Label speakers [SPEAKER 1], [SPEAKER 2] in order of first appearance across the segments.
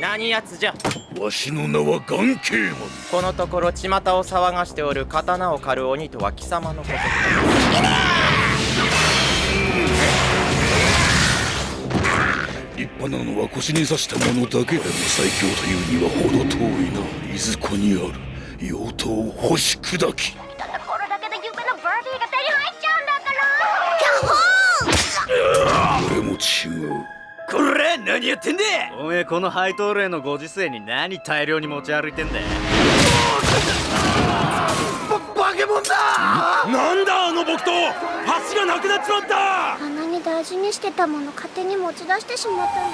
[SPEAKER 1] 何やつじゃ？
[SPEAKER 2] わしの名は眼形マン
[SPEAKER 1] このところ巷を騒がしておる刀を狩る鬼とは貴様のこと。
[SPEAKER 2] 立派なのは腰に刺したものだけでも最強というには程遠いないずこにある妖刀を干し砕き。
[SPEAKER 3] ただこれだけで夢のバービーが手に入っちゃうんだから。キャホー！
[SPEAKER 2] 俺も違う
[SPEAKER 4] これ何やってんだ？おめえこの配当例のご時世に何大量に持ち歩いてんだ
[SPEAKER 5] バケモンだ！
[SPEAKER 6] なんだあの木刀。橋がなくなっちまった。
[SPEAKER 3] あんなに大事にしてたもの勝手に持ち出してしまったの。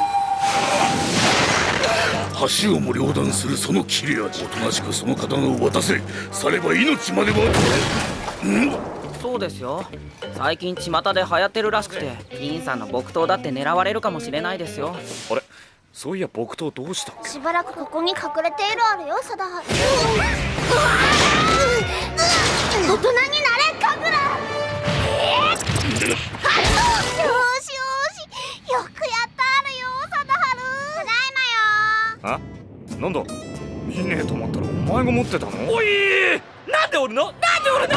[SPEAKER 2] 橋をも両断するその切れ味。おとなしくその刀を渡せ。されば命までは。ん？
[SPEAKER 7] そうですよ。最近巷で流行ってるらしくて銀さんの木刀だって狙われるかもしれないですよ。
[SPEAKER 6] あれ？そういや木刀どうしたっけ？
[SPEAKER 3] しばらくここに隠れているあるよ貞治。大人になれカグラ。よしよしよくやったあるよ貞治。ただいまよ。
[SPEAKER 6] あ？なんだ？見ねえと思ったらお前が持ってたの？
[SPEAKER 4] おいなんでおるの？なんでおるの？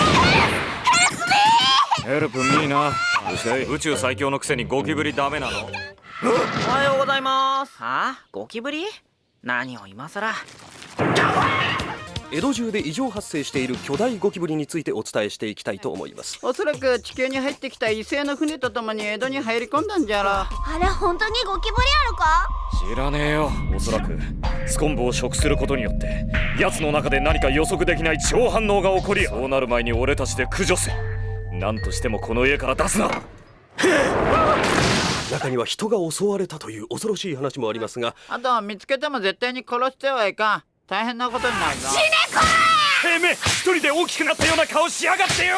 [SPEAKER 6] ヘルプミーな。どうしたい宇宙最強のくせにゴキブリダメなの。
[SPEAKER 7] おはようございます。はあゴキブリ？何を今さら
[SPEAKER 8] 江戸中で異常発生している巨大ゴキブリについてお伝えしていきたいと思います。
[SPEAKER 9] おそらく地球に入ってきた異性の船とともに江戸に入り込んだんじゃろ
[SPEAKER 3] あれ本当にゴキブリあるか？
[SPEAKER 6] 知らねえよ。おそらくスコンブを食することによって奴の中で何か予測できない超反応が起こりそうなる前に俺たちで駆除せ何としてもこの家から出すな。
[SPEAKER 8] 中には人が襲われたという恐ろしい話もありますが。
[SPEAKER 9] あと見つけても絶対に殺してはいかん。大変なことになるぞ。
[SPEAKER 6] てめえ一人で大きくなったような顔しやがってよ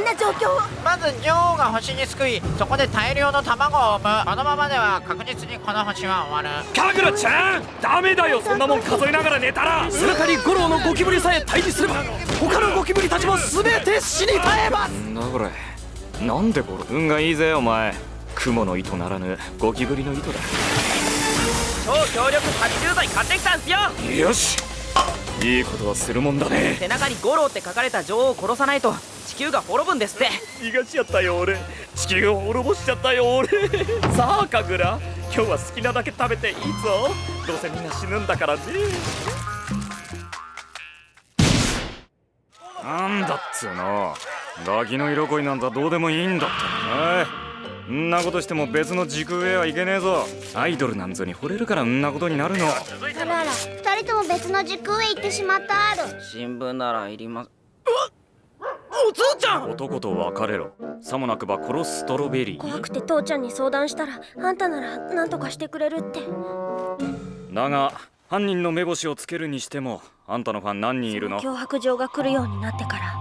[SPEAKER 3] この悲惨な状況？を
[SPEAKER 9] まず女王が星に救いそこで大量の卵を産む。このままでは確実にこの星は終わる。
[SPEAKER 6] カグラちゃんダメだよそんなもん数えながら寝たら。
[SPEAKER 8] スルカリ五郎のゴキブリさえ退治すれば他のゴキブリたちも全て死に絶えます。
[SPEAKER 6] なんだこれ。なんでこれ運がいいぜお前。雲の糸ならぬゴキブリの糸だ。
[SPEAKER 7] 超強力殺虫剤買ってきたんすよ。
[SPEAKER 6] よし。いいことはするもんだね。
[SPEAKER 7] 背中に五郎って書かれた女王を殺さないと。地球が滅ぶんですって。
[SPEAKER 6] 逃がしちゃったよ俺。地球を滅ぼしちゃったよ俺。さあカグラ今日は好きなだけ食べていいぞ。どうせみんな死ぬんだからね。なんだっつうの。ガキの色恋なんざどうでもいいんだっておいんなことしても別の時空へはいけねえぞ。アイドルなんぞに惚れるからんなことになるの。
[SPEAKER 3] あらあら二人とも別の時空へ行ってしまった。ある。
[SPEAKER 7] 新聞ならいります
[SPEAKER 4] おつーちゃん！
[SPEAKER 6] 男と別れろ。さもなくば殺すストロベリー。
[SPEAKER 3] 怖くて父ちゃんに相談したらあんたなら何とかしてくれるって。
[SPEAKER 6] だが犯人の目星をつけるにしてもあんたのファン何人いるの？
[SPEAKER 3] 脅迫状が来るようになってから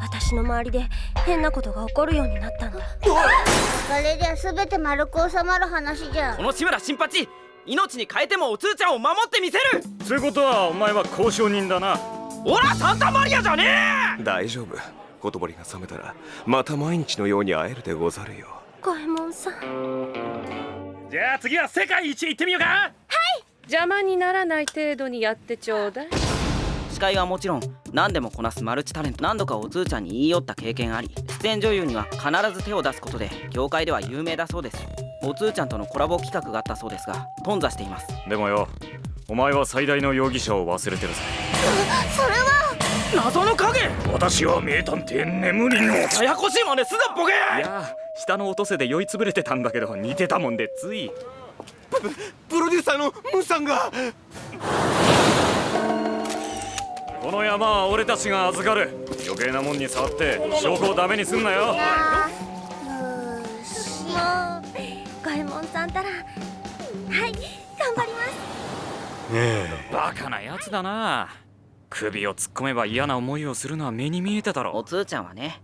[SPEAKER 3] 私の周りで変なことが起こるようになったのあれじゃ全て丸く収まる話じゃ。
[SPEAKER 7] この志村新八命に変えてもおつーちゃんを守ってみせる！
[SPEAKER 6] つうことはお前は交渉人だな。
[SPEAKER 7] オラサンタマリアじゃね
[SPEAKER 8] 大丈夫ほとぼりが冷めたらまた毎日のように会えるでござるよ
[SPEAKER 3] 五右衛門さん
[SPEAKER 6] じゃあ次は世界一行ってみようかはい
[SPEAKER 10] 邪魔にならない程度にやってちょうだい
[SPEAKER 7] 司会はもちろん何でもこなすマルチタレント何度かおつーちゃんに言い寄った経験あり出演女優には必ず手を出すことで業界では有名だそうですおつーちゃんとのコラボ企画があったそうですが頓挫しています
[SPEAKER 6] でもよお前は最大の容疑者を忘れてるぜ
[SPEAKER 3] それは
[SPEAKER 7] 謎の影。
[SPEAKER 6] 私は名探偵眠りの
[SPEAKER 7] ややこしいまですなボケ。
[SPEAKER 6] いや下の落とせで酔いつぶれてたんだけど似てたもんでつい。
[SPEAKER 5] プロデューサーのムーさんが。
[SPEAKER 6] この山は俺たちが預かる。余計なもんに触って証拠をダメにすんなよ。
[SPEAKER 3] 五右衛門さんたらはい頑張ります。
[SPEAKER 6] バカなやつだな首を突っ込めば嫌な思いをするのは目に見えてた
[SPEAKER 7] お
[SPEAKER 6] ろ
[SPEAKER 7] つーちゃんはね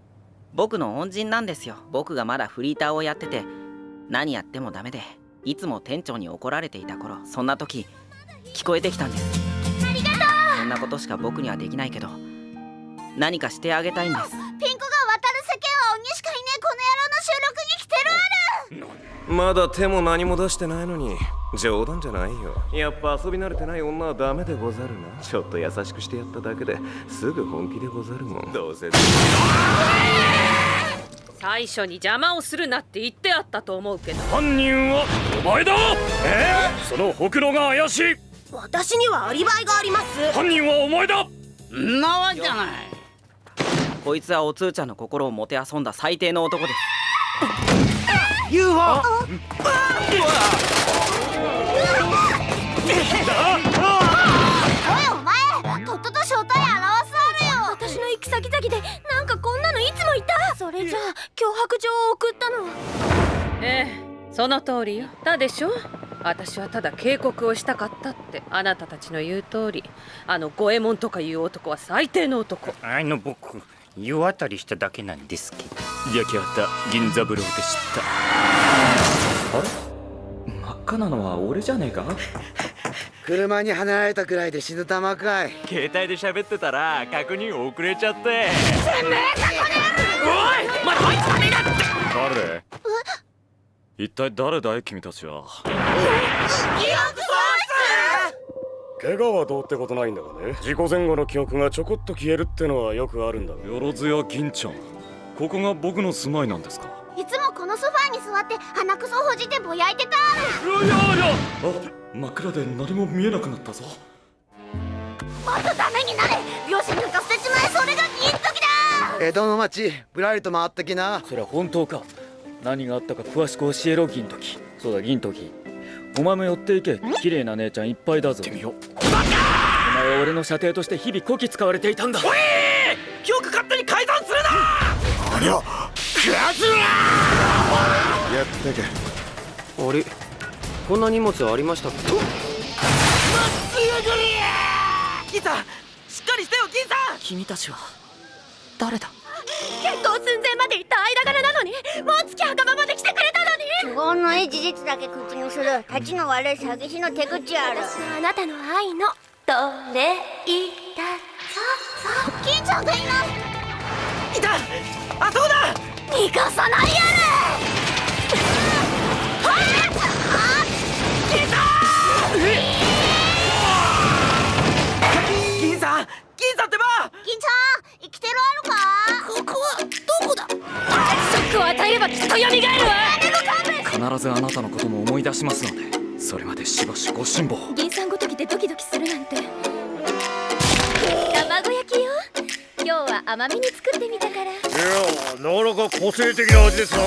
[SPEAKER 7] 僕の恩人なんですよ。僕がまだフリーターをやってて。何やってもダメでいつも店長に怒られていた頃そんな時聞こえてきたんです。
[SPEAKER 3] ありがと
[SPEAKER 7] そんなことしか僕にはできないけど何かしてあげたいんです。
[SPEAKER 3] うピンクが渡る世間は鬼しかいねえこの野郎の収録に来てるある。
[SPEAKER 5] まだ手も何も出してないのに冗談じゃないよ。やっぱ遊び慣れてない女はダメでござるな。ちょっと優しくしてやっただけですぐ本気でござるもん。どうせ。
[SPEAKER 10] 最初に邪魔をするなって言ってあったと思うけど。
[SPEAKER 6] 犯人はお前だ！え？ー、そのほくろが怪しい！
[SPEAKER 3] 私にはアリバイがあります。
[SPEAKER 6] 犯人はお前だ！
[SPEAKER 9] んなわけじゃない。
[SPEAKER 7] こいつはおつーちゃんの心をもてあそんだ最低の男です。
[SPEAKER 8] UFO
[SPEAKER 3] じゃあ脅迫状を送ったの
[SPEAKER 10] ええその通りよだでしょ？私はただ警告をしたかったってあなたたちの言う通り。あの五右衛門とかいう男は最低の男。
[SPEAKER 11] あの僕湯あたりしただけなんですけど。
[SPEAKER 6] 焼き畑銀三郎でした。
[SPEAKER 12] あれ？真っ赤なのは俺じゃねえか？
[SPEAKER 5] 車にはねられたくらいで死ぬ玉かい。
[SPEAKER 4] 携帯で喋ってたら確認遅れちゃって。
[SPEAKER 8] おいまだ
[SPEAKER 6] 一体誰だい君たちは？
[SPEAKER 13] 怪我はどうってことないんだがね。事故前後の記憶がちょこっと消えるってのはよくあるんだが。
[SPEAKER 6] よろずや銀ちゃんここが僕の住まいなんですか？
[SPEAKER 3] いつもこのソファーに座って鼻くそほじってぼやいてた。
[SPEAKER 6] いやいやあ真っ暗で何も見えなくなったぞ。
[SPEAKER 3] もっとダメになれ。両親なんか捨てちまえ。それが銀時だ。
[SPEAKER 5] 江戸の町ぶらりと回ってきな。
[SPEAKER 12] それは本当か？何があったか詳しく教えろ銀時。そうだ銀時。お前も寄っていけ。綺麗な姉ちゃんいっぱいだぞ。
[SPEAKER 6] みよ。
[SPEAKER 12] お前は俺の射程として日々こき使われていたんだ。
[SPEAKER 8] おい！記憶勝手に改ざんするな！
[SPEAKER 5] ありゃやってけ。
[SPEAKER 8] あれ？こんな荷物ありましたっけ？
[SPEAKER 7] 銀さん！しっかりしてよ銀さん！
[SPEAKER 8] 君たちは誰だ？
[SPEAKER 3] 結婚寸前まで行った間柄なのにもう月墓場まで来てくれたのに。都合のいい事実だけ口にする立ちの悪い詐欺師の手口ある。私はあなたの愛のどれいたさ金ちゃんがいない
[SPEAKER 8] いた。あそこだ。
[SPEAKER 3] 逃がさないや
[SPEAKER 8] 銀
[SPEAKER 12] しますのでそれまでしばしご辛抱
[SPEAKER 3] 銀さんごときでドキドキするなんて。卵焼きよ。今日は甘めに作ってみたから。
[SPEAKER 13] いやなかなか個性的な味ですな。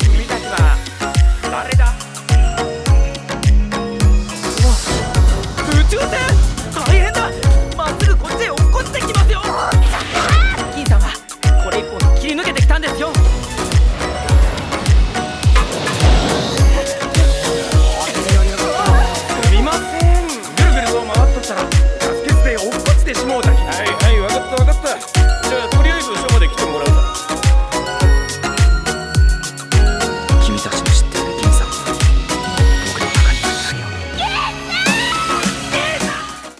[SPEAKER 9] 君たちは誰だ？